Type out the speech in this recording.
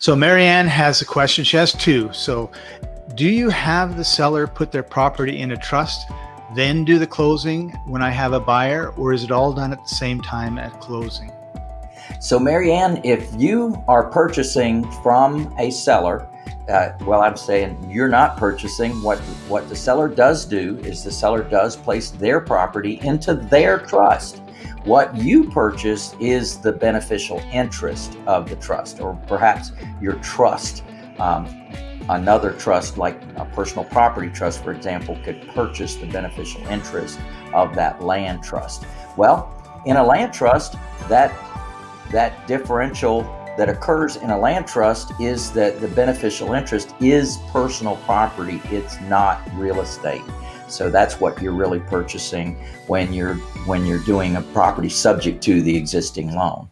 So Marianne has a question. She has two. So do you have the seller put their property in a trust, then do the closing when I have a buyer, or is it all done at the same time at closing? So Marianne, if you are purchasing from a seller, uh, well, I'm saying you're not purchasing. What what the seller does do is the seller does place their property into their trust. What you purchase is the beneficial interest of the trust, or perhaps your trust. Um, another trust, like a personal property trust, for example, could purchase the beneficial interest of that land trust. Well, in a land trust, that that differential that occurs in a land trust is that the beneficial interest is personal property. It's not real estate. So that's what you're really purchasing when you're when you're doing a property subject to the existing loan.